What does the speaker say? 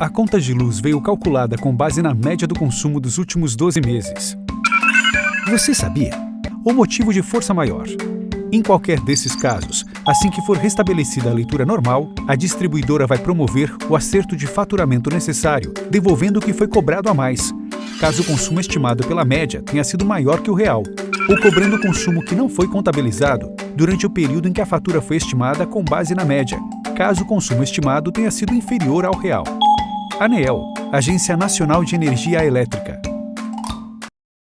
A conta de luz veio calculada com base na média do consumo dos últimos 12 meses. Você sabia? O motivo de força maior. Em qualquer desses casos, assim que for restabelecida a leitura normal, a distribuidora vai promover o acerto de faturamento necessário, devolvendo o que foi cobrado a mais, caso o consumo estimado pela média tenha sido maior que o real, ou cobrando o consumo que não foi contabilizado durante o período em que a fatura foi estimada com base na média, caso o consumo estimado tenha sido inferior ao real. ANEEL, Agência Nacional de Energia Elétrica.